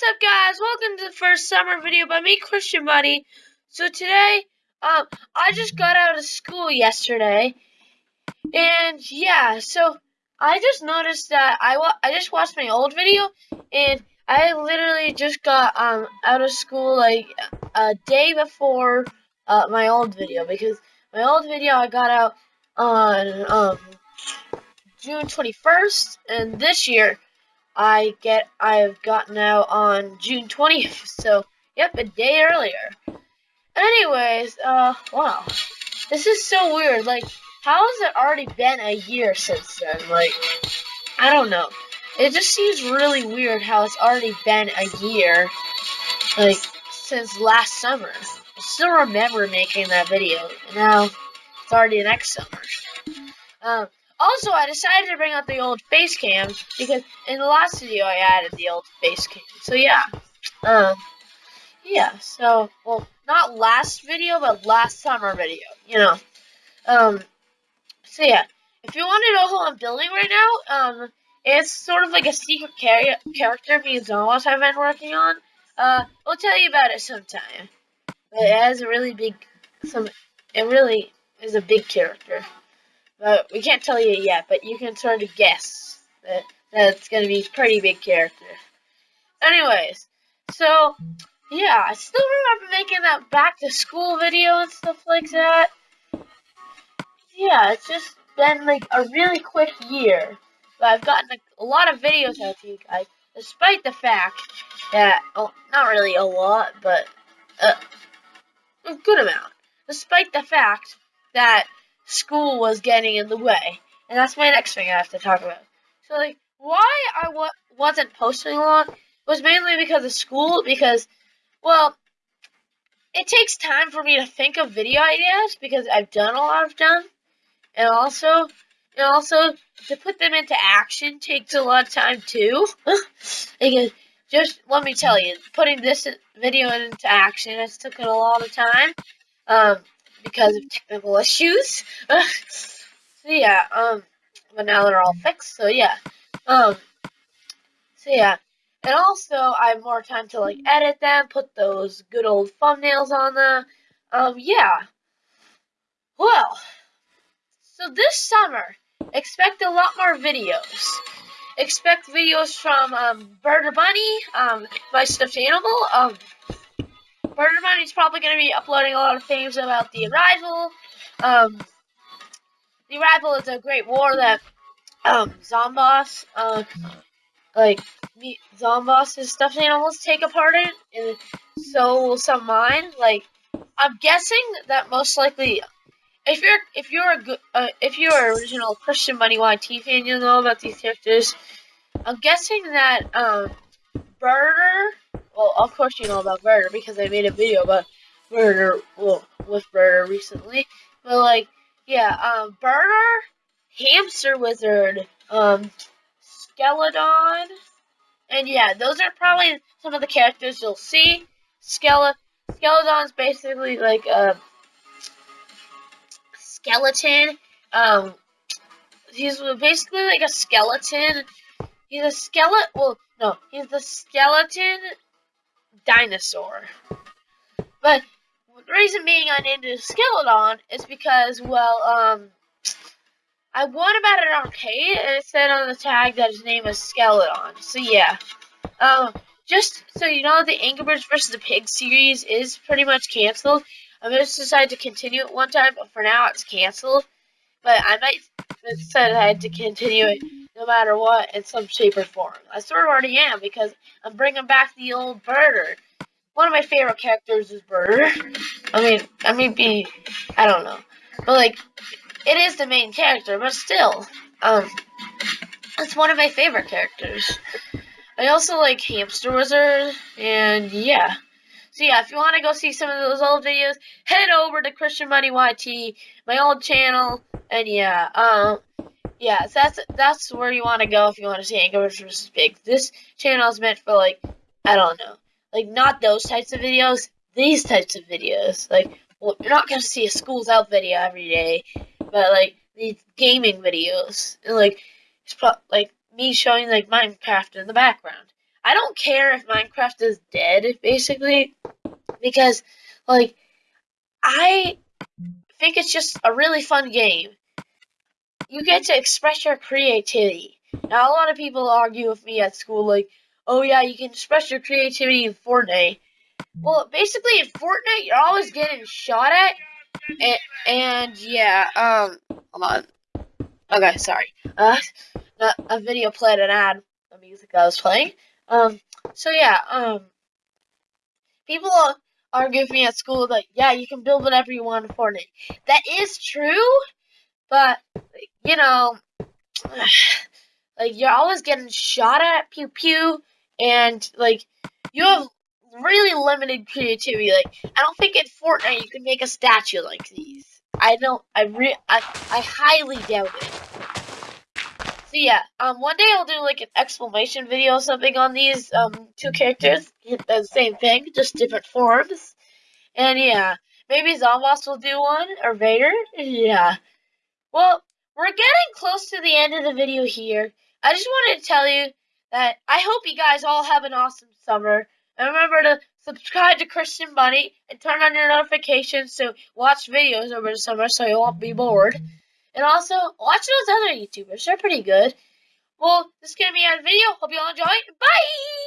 What's up, guys? Welcome to the first summer video by me, Christian Buddy. So today, um, I just got out of school yesterday, and yeah, so I just noticed that I I just watched my old video, and I literally just got um out of school like a day before uh, my old video because my old video I got out on um June 21st, and this year I get I've gotten out on June 20th. So, yep, a day earlier. Anyways, uh, wow. This is so weird. Like, how has it already been a year since then? Like, I don't know. It just seems really weird how it's already been a year, like, since last summer. I still remember making that video, now it's already next summer. Um, also, I decided to bring out the old face cam because in the last video I added the old face cam. So yeah, um, yeah. So well, not last video, but last summer video. You know, um. So yeah, if you want to know who I'm building right now, um, it's sort of like a secret char- character me and Zomboss have been working on. Uh, we'll tell you about it sometime. But it has a really big, some. It really is a big character. But we can't tell you yet, but you can sort of guess that that's going to be a pretty big character. Anyways, so, yeah, I still remember making that back to school video and stuff like that. Yeah, it's just been like a really quick year. But I've gotten a, a lot of videos out to you guys, despite the fact that, oh, not really a lot, but uh, a good amount. Despite the fact that school was getting in the way. And that's my next thing I have to talk about. So, like, why I w- wasn't posting a lot was mainly because of school, because, well, it takes time for me to think of video ideas because I've done a lot of them. And also, and also, to put them into action takes a lot of time too. because, just let me tell you, putting this video into action has taken a lot of time. Um, because of technical issues. so yeah, um, but now they're all fixed. So yeah, um, so yeah, and also I have more time to like edit them, put those good old thumbnails on them. Um, yeah. Well, so this summer, expect a lot more videos. Expect videos from um, Burger Bunny, um, my stuffed animal, um, Murder Money's probably going to be uploading a lot of things about the Arrival. Um, the Arrival is a great war that um, Zomboss, uh, like Zomboss' stuffed animals take a part in, and so will some mine. Like, I'm guessing that most likely, if you're if you're a good uh, if you're an original Christian Money YT fan, you'll know about these characters. I'm guessing that um, Burner well, of course you know about Burner because I made a video about Burner, well, with Burner recently. But like, yeah, um, Hamster Wizard, um, Skeleton, and yeah, those are probably some of the characters you'll see. Skele Skeleton's basically like a skeleton. Um, he's basically like a skeleton. He's a skeleton. Well, no, he's the skeleton dinosaur. But the reason being I'm into Skeleton is because, well, um, I won about an arcade and it said on the tag that his name was Skeleton. So yeah. Um, just so you know, the Angry Birds vs. the Pig series is pretty much canceled. I just decided to continue it one time, but for now it's canceled. But I might decide I to continue it no matter what in some shape or form. I sort of already am because I'm bringing back the old Birder. One of my favorite characters is Birder. I mean, I mean, be I don't know, but like, it is the main character, but still, um, it's one of my favorite characters. I also like Hamster Wizard, and yeah. So yeah, if you want to go see some of those old videos, head over to Christian Money YT, my old channel, and yeah, um, yeah, that's that's where you want to go if you want to see Angry vs. Pigs. This channel is meant for like I don't know, like not those types of videos, these types of videos. Like, well, you're not gonna see a schools out video every day, but like these gaming videos and like it's pro- like me showing like Minecraft in the background. I don't care if Minecraft is dead, basically, because like I think it's just a really fun game. You get to express your creativity. Now, a lot of people argue with me at school, like, oh yeah, you can express your creativity in Fortnite. Well, basically in Fortnite, you're always getting shot at, and, and yeah, um, hold on. Okay, sorry. Uh, a video played an ad, the music I was playing. Um, so yeah, um, people argue with me at school that yeah, you can build whatever you want in Fortnite. That is true, but you know, like you're always getting shot at, pew pew, and like you have really limited creativity. Like I don't think in Fortnite you can make a statue like these. I don't. I re. I I highly doubt it. So yeah, um, one day I'll do like an explanation video or something on these um two characters. The same thing, just different forms. And yeah, maybe Zomboss will do one or Vader. Yeah. Well, we're getting close to the end of the video here. I just wanted to tell you that I hope you guys all have an awesome summer. And remember to subscribe to Christian Bunny and turn on your notifications to watch videos over the summer so you won't be bored. And also, watch those other YouTubers. They're pretty good. Well, this is going to be our video. Hope you all enjoy. Bye!